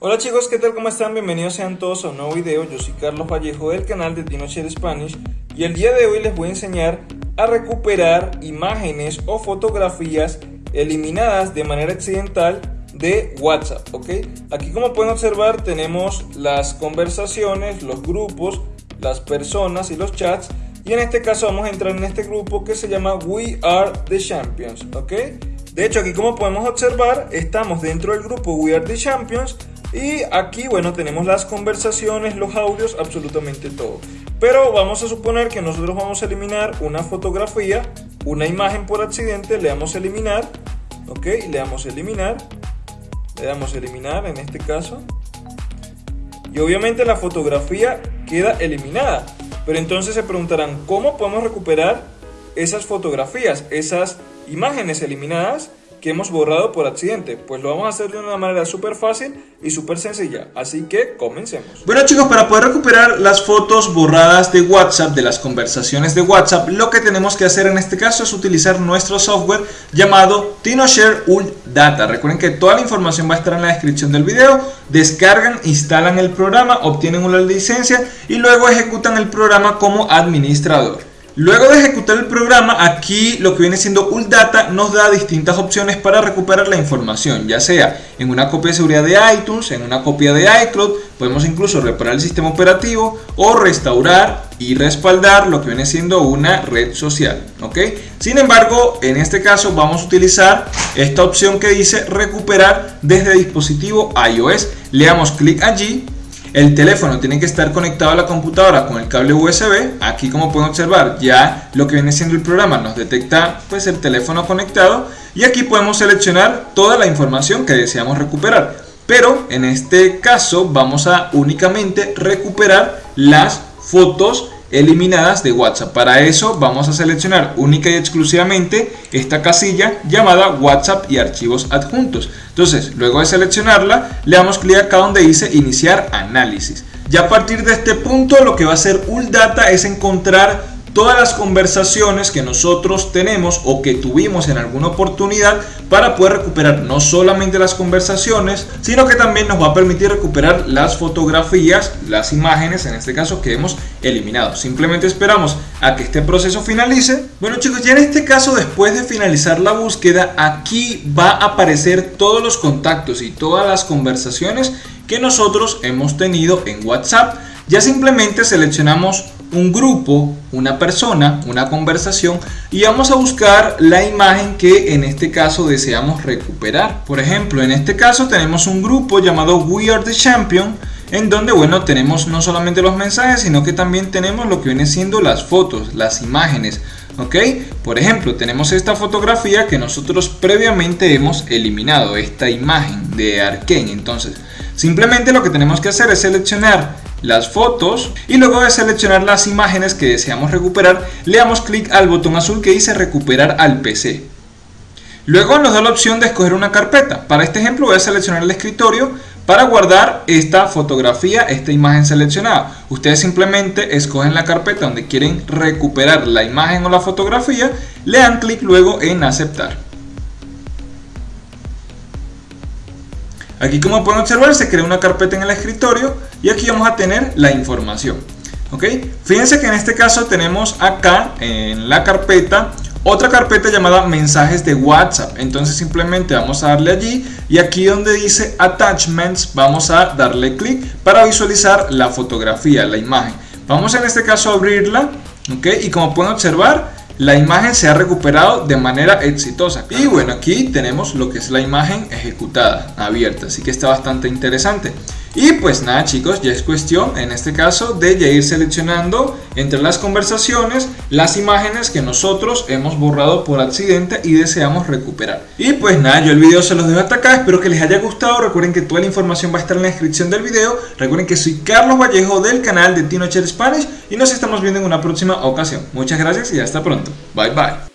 Hola chicos, ¿qué tal? ¿Cómo están? Bienvenidos sean todos a un nuevo video. Yo soy Carlos Vallejo del canal de TinoShare Spanish y el día de hoy les voy a enseñar a recuperar imágenes o fotografías eliminadas de manera accidental de WhatsApp, ¿ok? Aquí como pueden observar tenemos las conversaciones, los grupos, las personas y los chats y en este caso vamos a entrar en este grupo que se llama We Are The Champions, ¿ok? De hecho aquí como podemos observar estamos dentro del grupo We Are The Champions y aquí, bueno, tenemos las conversaciones, los audios, absolutamente todo. Pero vamos a suponer que nosotros vamos a eliminar una fotografía, una imagen por accidente, le damos eliminar, ok, le damos eliminar, le damos eliminar en este caso. Y obviamente la fotografía queda eliminada. Pero entonces se preguntarán, ¿cómo podemos recuperar esas fotografías, esas imágenes eliminadas? Que hemos borrado por accidente? Pues lo vamos a hacer de una manera súper fácil y súper sencilla, así que comencemos. Bueno chicos, para poder recuperar las fotos borradas de WhatsApp, de las conversaciones de WhatsApp, lo que tenemos que hacer en este caso es utilizar nuestro software llamado TinoShare Data. Recuerden que toda la información va a estar en la descripción del video, descargan, instalan el programa, obtienen una licencia y luego ejecutan el programa como administrador. Luego de ejecutar el programa, aquí lo que viene siendo ULData nos da distintas opciones para recuperar la información, ya sea en una copia de seguridad de iTunes, en una copia de iCloud, podemos incluso reparar el sistema operativo o restaurar y respaldar lo que viene siendo una red social. Sin embargo, en este caso vamos a utilizar esta opción que dice recuperar desde dispositivo iOS. Le damos clic allí el teléfono tiene que estar conectado a la computadora con el cable USB. Aquí como pueden observar ya lo que viene siendo el programa nos detecta pues el teléfono conectado y aquí podemos seleccionar toda la información que deseamos recuperar. Pero en este caso vamos a únicamente recuperar las fotos eliminadas de WhatsApp. Para eso vamos a seleccionar única y exclusivamente esta casilla llamada WhatsApp y archivos adjuntos. Entonces, luego de seleccionarla, le damos clic acá donde dice iniciar análisis. Ya a partir de este punto lo que va a hacer ULDATA es encontrar todas las conversaciones que nosotros tenemos o que tuvimos en alguna oportunidad para poder recuperar no solamente las conversaciones, sino que también nos va a permitir recuperar las fotografías, las imágenes en este caso que hemos eliminado. Simplemente esperamos a que este proceso finalice. Bueno chicos, ya en este caso después de finalizar la búsqueda, aquí va a aparecer todos los contactos y todas las conversaciones que nosotros hemos tenido en WhatsApp. Ya simplemente seleccionamos un grupo, una persona, una conversación y vamos a buscar la imagen que en este caso deseamos recuperar. Por ejemplo, en este caso tenemos un grupo llamado We Are The Champion en donde bueno tenemos no solamente los mensajes sino que también tenemos lo que viene siendo las fotos, las imágenes ok por ejemplo tenemos esta fotografía que nosotros previamente hemos eliminado esta imagen de Arkane entonces simplemente lo que tenemos que hacer es seleccionar las fotos y luego de seleccionar las imágenes que deseamos recuperar le damos clic al botón azul que dice recuperar al PC luego nos da la opción de escoger una carpeta para este ejemplo voy a seleccionar el escritorio para guardar esta fotografía, esta imagen seleccionada. Ustedes simplemente escogen la carpeta donde quieren recuperar la imagen o la fotografía, le dan clic luego en aceptar. Aquí como pueden observar se crea una carpeta en el escritorio y aquí vamos a tener la información. ¿ok? Fíjense que en este caso tenemos acá en la carpeta otra carpeta llamada mensajes de WhatsApp. Entonces simplemente vamos a darle allí y aquí donde dice attachments vamos a darle clic para visualizar la fotografía, la imagen. Vamos en este caso a abrirla ¿ok? y como pueden observar la imagen se ha recuperado de manera exitosa. Y bueno, aquí tenemos lo que es la imagen ejecutada, abierta, así que está bastante interesante. Y pues nada chicos, ya es cuestión en este caso de ya ir seleccionando entre las conversaciones las imágenes que nosotros hemos borrado por accidente y deseamos recuperar. Y pues nada, yo el video se los dejo hasta acá, espero que les haya gustado, recuerden que toda la información va a estar en la descripción del video, recuerden que soy Carlos Vallejo del canal de TinoCher Spanish y nos estamos viendo en una próxima ocasión. Muchas gracias y hasta pronto. Bye bye.